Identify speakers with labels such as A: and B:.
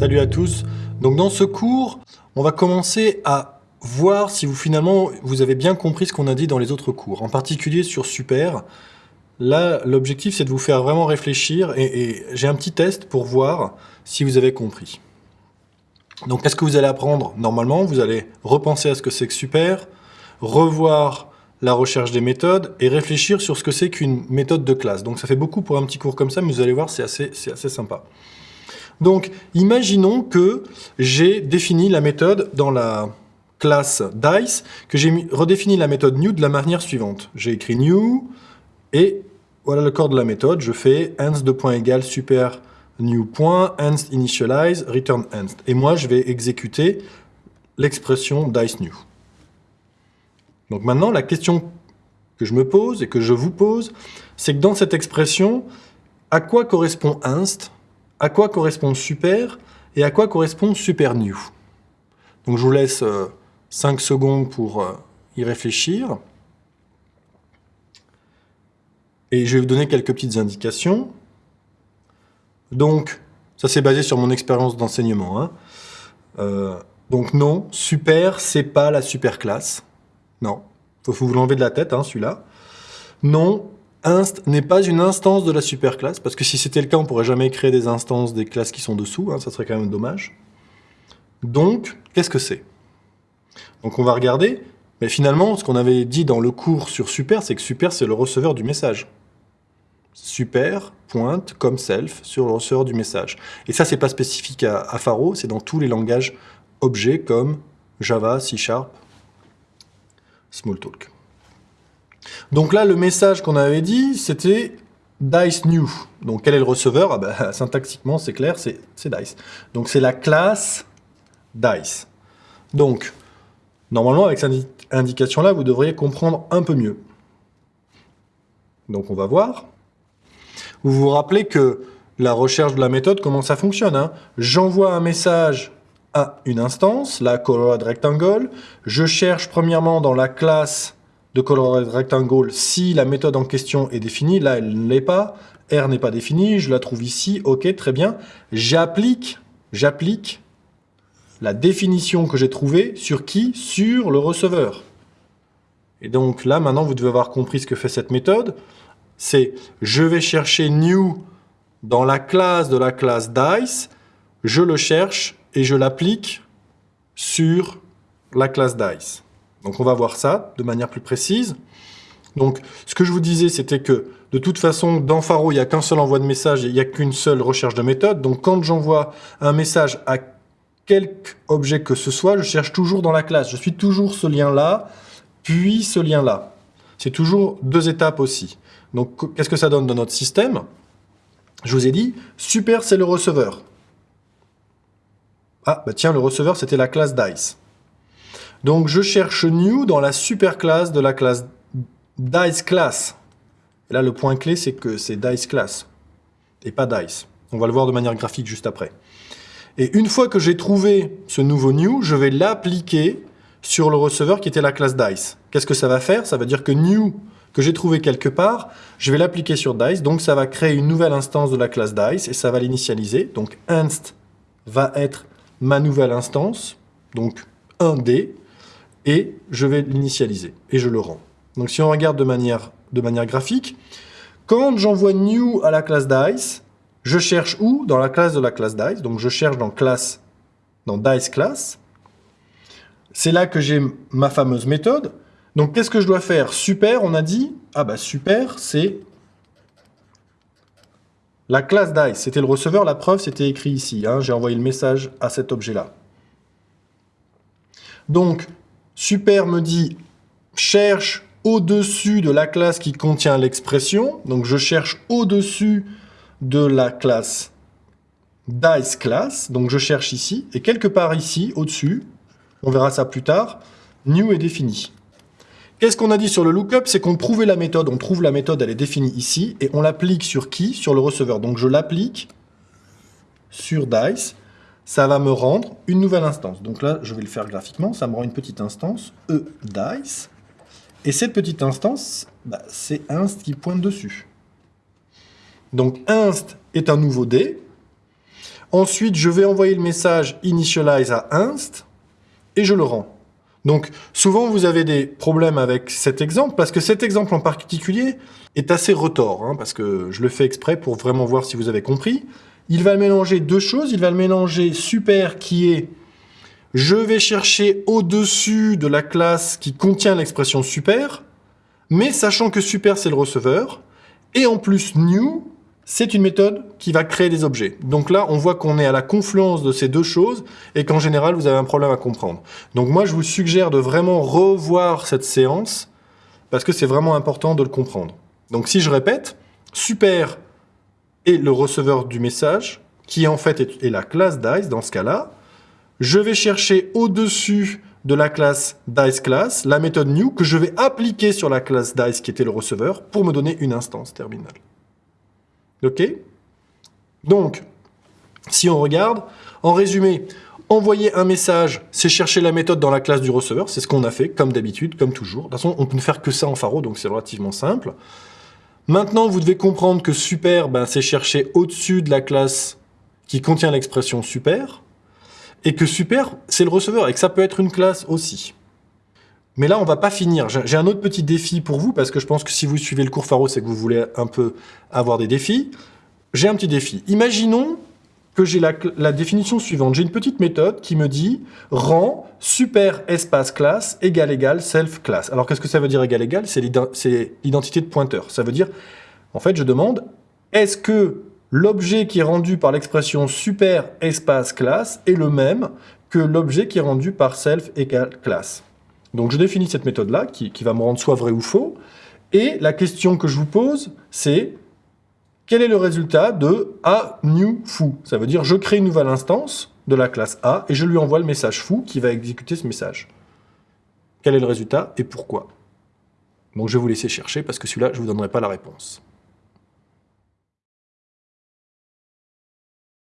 A: Salut à tous. Donc dans ce cours, on va commencer à voir si vous finalement vous avez bien compris ce qu'on a dit dans les autres cours, en particulier sur Super. Là, l'objectif c'est de vous faire vraiment réfléchir et, j'ai un petit test pour voir si vous avez compris. Donc qu'est-ce que vous allez apprendre Normalement, vous allez repenser à ce que c'est que Super, revoir la recherche des méthodes et réfléchir sur ce que c'est qu'une méthode de classe. Donc ça fait beaucoup pour un petit cours comme ça, mais vous allez voir, c'est assez, assez sympa. Donc, imaginons que j'ai défini la méthode dans la classe dice, que j'ai redéfini la méthode new de la manière suivante. J'ai écrit new, et voilà le corps de la méthode. Je fais ans de point égal super new point, ans initialize, return ans. Et moi, je vais exécuter l'expression dice new. Donc maintenant, la question que je me pose et que je vous pose, c'est que dans cette expression, à quoi correspond inst à quoi correspond super et à quoi correspond super new. Donc je vous laisse 5 euh, secondes pour euh, y réfléchir. Et je vais vous donner quelques petites indications. Donc, ça c'est basé sur mon expérience d'enseignement. Hein. Euh, donc non, super, c'est pas la super classe. Non, faut vous l'enlever de la tête, hein, celui-là. Non, inst n'est pas une instance de la superclasse, parce que si c'était le cas, on pourrait jamais créer des instances des classes qui sont dessous, hein, ça serait quand même dommage. Donc, qu'est-ce que c'est? Donc on va regarder, mais finalement, ce qu'on avait dit dans le cours sur super, c'est que super, c'est le receveur du message. Super pointe comme self sur le receveur du message. Et ça, c'est pas spécifique à, à Faro, c'est dans tous les langages objets comme Java, C Sharp, Smalltalk. Donc là, le message qu'on avait dit, c'était Dice New. Donc quel est le receveur? Ah ben, Syntaxiquement, c'est clair, c'est Dice. Donc c'est la classe Dice. Donc, normalement, avec cette indication-là, vous devriez comprendre un peu mieux. Donc on va voir. Vous vous rappelez que la recherche de la méthode, comment ça fonctionne hein? J'envoie un message à une instance, la Colorado Rectangle. Je cherche premièrement dans la classe de Colorado Rectangle si la méthode en question est définie. Là, elle ne l'est pas. R n'est pas définie. Je la trouve ici. OK, très bien. J'applique, j'applique la définition que j'ai trouvée sur qui? Sur le receveur. Et donc là, maintenant, vous devez avoir compris ce que fait cette méthode. C'est je vais chercher new dans la classe de la classe dice, je le cherche et je l'applique sur la classe dice. Donc on va voir ça de manière plus précise. Donc ce que je vous disais, c'était que de toute façon, dans Faro, il n'y a qu'un seul envoi de message et il n'y a qu'une seule recherche de méthode. Donc quand j'envoie un message à quelque objet que ce soit, je cherche toujours dans la classe. Je suis toujours ce lien-là, puis ce lien-là. C'est toujours deux étapes aussi. Donc qu'est-ce que ça donne dans notre système? Je vous ai dit, super, c'est le receveur. Ah, bah tiens, le receveur, c'était la classe DICE. Donc je cherche new dans la superclasse de la classe dice class. Et là, le point clé, c'est que c'est dice class et pas dice. On va le voir de manière graphique juste après. Et une fois que j'ai trouvé ce nouveau new, je vais l'appliquer sur le receveur qui était la classe dice. Qu'est-ce que ça va faire? Ça veut dire que new que j'ai trouvé quelque part, je vais l'appliquer sur dice, donc ça va créer une nouvelle instance de la classe dice et ça va l'initialiser. Donc inst va être ma nouvelle instance, donc 1D, et je vais l'initialiser, et je le rends. Donc si on regarde de manière, de manière graphique, quand j'envoie new à la classe dice, je cherche où? Dans la classe de la classe dice, donc je cherche dans classe, dans dice class. C'est là que j'ai ma fameuse méthode. Donc qu'est-ce que je dois faire? Super, on a dit, ah bah super, c'est la classe dice, c'était le receveur, la preuve c'était écrit ici, hein. j'ai envoyé le message à cet objet-là. Donc, Super me dit cherche au-dessus de la classe qui contient l'expression. Donc je cherche au-dessus de la classe dice class. Donc je cherche ici. Et quelque part ici, au-dessus, on verra ça plus tard, new est défini. Qu'est-ce qu'on a dit sur le lookup? C'est qu'on trouvait la méthode, on trouve la méthode, elle est définie ici, et on l'applique sur qui? Sur le receveur. Donc je l'applique sur dice, ça va me rendre une nouvelle instance. Donc là, je vais le faire graphiquement, ça me rend une petite instance, e dice, et cette petite instance, bah, c'est inst qui pointe dessus. Donc inst est un nouveau d. Ensuite, je vais envoyer le message initialize à inst et je le rends. Donc, souvent, vous avez des problèmes avec cet exemple, parce que cet exemple en particulier est assez retors, hein, parce que je le fais exprès pour vraiment voir si vous avez compris. Il va mélanger deux choses. Il va le mélanger super qui est je vais chercher au-dessus de la classe qui contient l'expression super, mais sachant que super c'est le receveur, et en plus new, c'est une méthode qui va créer des objets. Donc là, on voit qu'on est à la confluence de ces deux choses et qu'en général, vous avez un problème à comprendre. Donc moi, je vous suggère de vraiment revoir cette séance parce que c'est vraiment important de le comprendre. Donc si je répète, super est le receveur du message qui en fait est, la classe dice dans ce cas-là. Je vais chercher au-dessus de la classe diceClass la méthode new que je vais appliquer sur la classe dice qui était le receveur pour me donner une instance terminale. OK? Donc, si on regarde, en résumé, envoyer un message, c'est chercher la méthode dans la classe du receveur, c'est ce qu'on a fait, comme d'habitude, comme toujours. De toute façon, on peut ne faire que ça en Faro, donc c'est relativement simple. Maintenant, vous devez comprendre que super, ben, c'est chercher au-dessus de la classe qui contient l'expression super, et que super, c'est le receveur, et que ça peut être une classe aussi. Mais là, on va pas finir. J'ai un autre petit défi pour vous, parce que je pense que si vous suivez le cours Faro, c'est que vous voulez un peu avoir des défis. J'ai un petit défi. Imaginons que j'ai la, définition suivante. J'ai une petite méthode qui me dit « rend super espace classe égal égal self class ». Alors, qu'est-ce que ça veut dire égal égal? C'est l'identité de pointeur. Ça veut dire, en fait, je demande « est-ce que l'objet qui est rendu par l'expression super espace classe est le même que l'objet qui est rendu par self égal classe ?» Donc je définis cette méthode-là, qui, va me rendre soit vrai ou faux, et la question que je vous pose, c'est quel est le résultat de A new foo Ça veut dire je crée une nouvelle instance de la classe A et je lui envoie le message foo qui va exécuter ce message. Quel est le résultat et pourquoi? Donc je vais vous laisser chercher parce que celui-là, je ne vous donnerai pas la réponse.